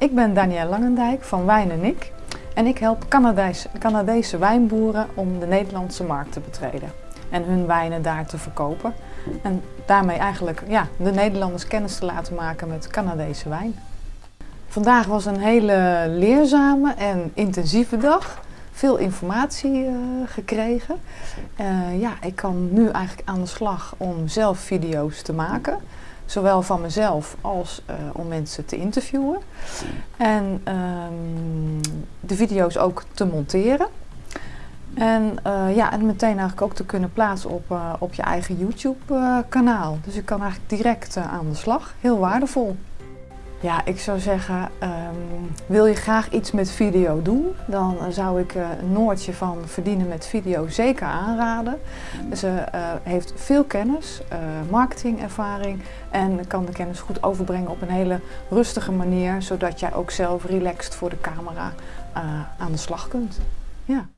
Ik ben Danielle Langendijk van Wijn en Ik en ik help Canadese, Canadese wijnboeren om de Nederlandse markt te betreden en hun wijnen daar te verkopen. En daarmee eigenlijk ja, de Nederlanders kennis te laten maken met Canadese wijn. Vandaag was een hele leerzame en intensieve dag. Veel informatie uh, gekregen. Uh, ja, ik kan nu eigenlijk aan de slag om zelf video's te maken. Zowel van mezelf als uh, om mensen te interviewen. En um, de video's ook te monteren. En, uh, ja, en meteen eigenlijk ook te kunnen plaatsen op, uh, op je eigen YouTube uh, kanaal. Dus je kan eigenlijk direct aan de slag. Heel waardevol. Ja, ik zou zeggen, um, wil je graag iets met video doen, dan zou ik Noortje van Verdienen met Video zeker aanraden. Ze heeft veel kennis, marketingervaring en kan de kennis goed overbrengen op een hele rustige manier, zodat jij ook zelf relaxed voor de camera aan de slag kunt. Ja.